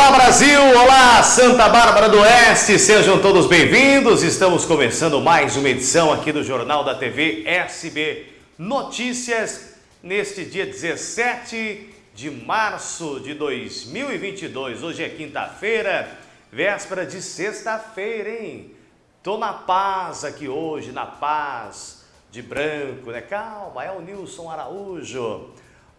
Olá Brasil, olá Santa Bárbara do Oeste, sejam todos bem-vindos. Estamos começando mais uma edição aqui do Jornal da TV SB Notícias neste dia 17 de março de 2022. Hoje é quinta-feira, véspera de sexta-feira, hein? Tô na paz aqui hoje, na paz de branco, né? Calma, é o Nilson Araújo.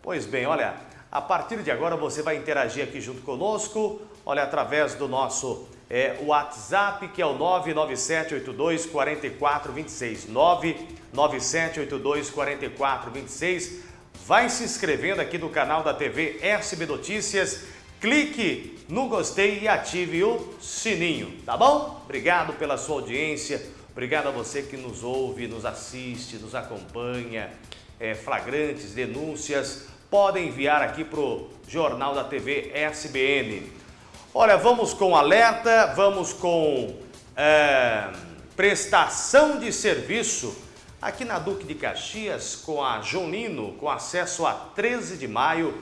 Pois bem, olha, a partir de agora você vai interagir aqui junto conosco, olha, através do nosso é, WhatsApp, que é o 99782 4426. 99782 4426. Vai se inscrevendo aqui no canal da TV SB Notícias. Clique no gostei e ative o sininho, tá bom? Obrigado pela sua audiência, obrigado a você que nos ouve, nos assiste, nos acompanha, é, flagrantes, denúncias, podem enviar aqui para o Jornal da TV SBN. Olha, vamos com alerta, vamos com é, prestação de serviço aqui na Duque de Caxias com a Jonino, com acesso a 13 de maio,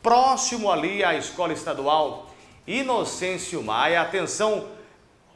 próximo ali à Escola Estadual Inocêncio Maia. Atenção,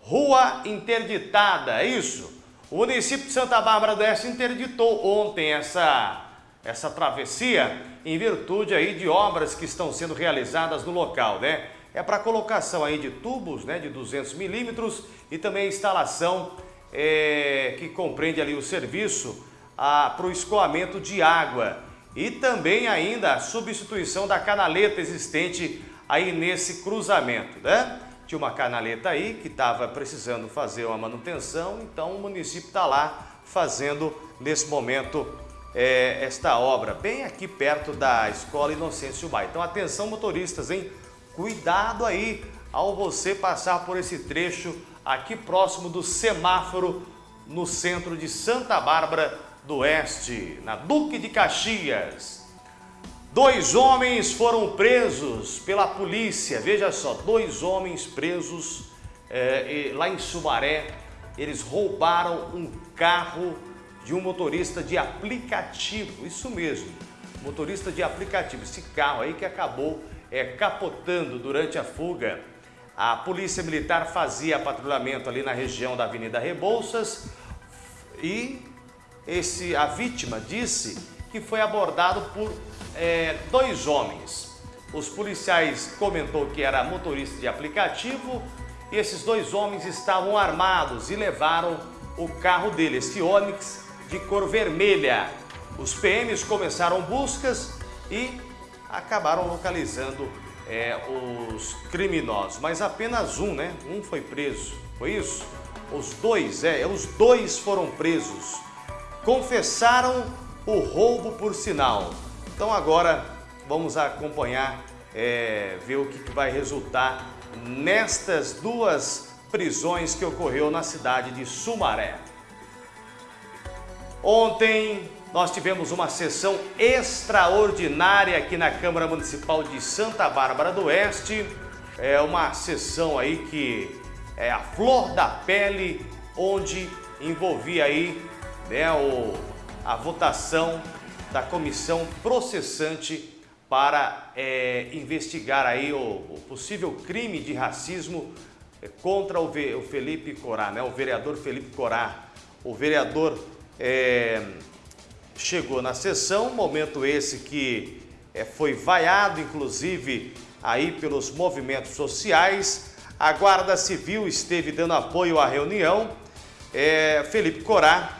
rua interditada, é isso? O município de Santa Bárbara do Oeste interditou ontem essa, essa travessia em virtude aí de obras que estão sendo realizadas no local, né? É para colocação aí de tubos, né, de 200 milímetros e também a instalação é, que compreende ali o serviço para o escoamento de água e também ainda a substituição da canaleta existente aí nesse cruzamento, né? Tinha uma canaleta aí que estava precisando fazer uma manutenção, então o município está lá fazendo nesse momento é, esta obra, bem aqui perto da Escola Inocêncio Maia. Então atenção motoristas, hein? Cuidado aí ao você passar por esse trecho aqui próximo do semáforo no centro de Santa Bárbara do Oeste, na Duque de Caxias. Dois homens foram presos pela polícia, veja só, dois homens presos é, lá em Sumaré. Eles roubaram um carro de um motorista de aplicativo, isso mesmo, motorista de aplicativo, esse carro aí que acabou é, capotando durante a fuga. A polícia militar fazia patrulhamento ali na região da Avenida Rebouças e esse, a vítima disse que foi abordado por é, dois homens. Os policiais comentou que era motorista de aplicativo e esses dois homens estavam armados e levaram o carro dele, esse Onix de cor vermelha. Os PMs começaram buscas e acabaram localizando é, os criminosos, mas apenas um, né? Um foi preso, foi isso? Os dois, é, os dois foram presos. Confessaram o roubo por sinal. Então agora vamos acompanhar, é, ver o que vai resultar nestas duas prisões que ocorreu na cidade de Sumaré. Ontem nós tivemos uma sessão extraordinária aqui na Câmara Municipal de Santa Bárbara do Oeste. É uma sessão aí que é a flor da pele, onde envolvia aí né, o, a votação da comissão processante para é, investigar aí o, o, possível crime de racismo contra o, o Felipe Corá, né, o vereador Felipe Corá, o vereador é, chegou na sessão, momento esse que é, foi vaiado, inclusive, aí pelos movimentos sociais. A Guarda Civil esteve dando apoio à reunião. É, Felipe Corá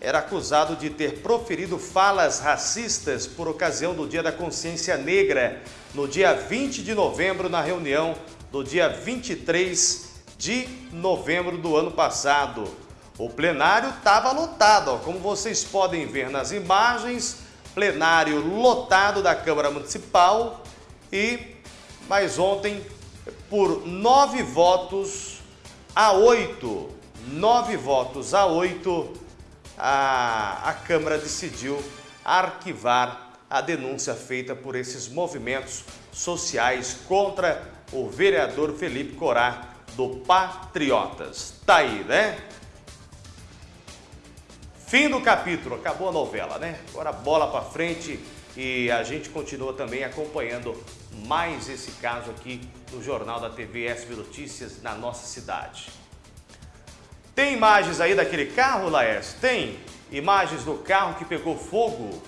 era acusado de ter proferido falas racistas por ocasião do Dia da Consciência Negra, no dia 20 de novembro, na reunião do dia 23 de novembro do ano passado. O plenário estava lotado, ó, como vocês podem ver nas imagens, plenário lotado da Câmara Municipal e, mas ontem, por nove votos a oito, nove votos a oito, a, a Câmara decidiu arquivar a denúncia feita por esses movimentos sociais contra o vereador Felipe Corá do Patriotas. Tá aí, né? Fim do capítulo, acabou a novela, né? Agora bola para frente e a gente continua também acompanhando mais esse caso aqui no Jornal da TV SB Notícias na nossa cidade. Tem imagens aí daquele carro, Laércio? Tem imagens do carro que pegou fogo.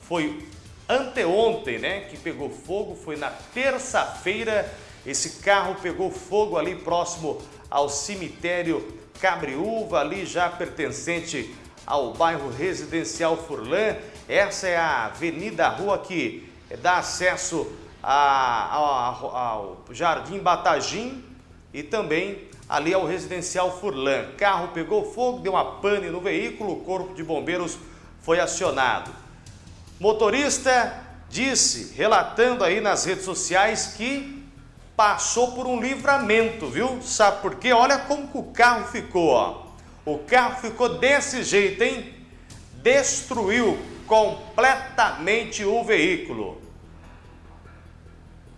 Foi anteontem, né, que pegou fogo, foi na terça-feira. Esse carro pegou fogo ali próximo ao cemitério Cabriúva, ali já pertencente ao bairro residencial Furlan. Essa é a avenida, a rua que dá acesso a, ao, ao Jardim Batagim e também ali ao residencial Furlan. Carro pegou fogo, deu uma pane no veículo, o corpo de bombeiros foi acionado. Motorista disse, relatando aí nas redes sociais, que passou por um livramento, viu? Sabe por quê? Olha como o carro ficou, ó. O carro ficou desse jeito, hein? Destruiu completamente o veículo.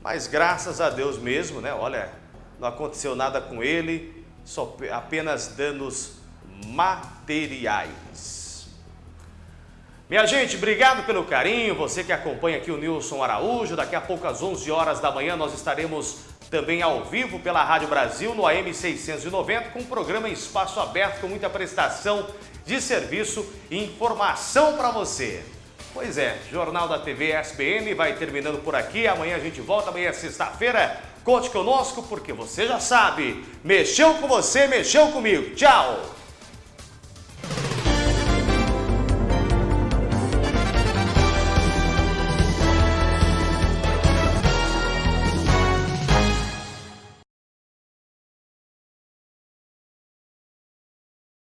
Mas graças a Deus mesmo, né? Olha, não aconteceu nada com ele, só apenas danos materiais. Minha gente, obrigado pelo carinho, você que acompanha aqui o Nilson Araújo, daqui a pouco às 11 horas da manhã nós estaremos também ao vivo pela Rádio Brasil no AM 690 com o programa Espaço Aberto com muita prestação de serviço e informação para você. Pois é, Jornal da TV SBN vai terminando por aqui, amanhã a gente volta, amanhã é sexta-feira, Conte conosco porque você já sabe, mexeu com você, mexeu comigo. Tchau!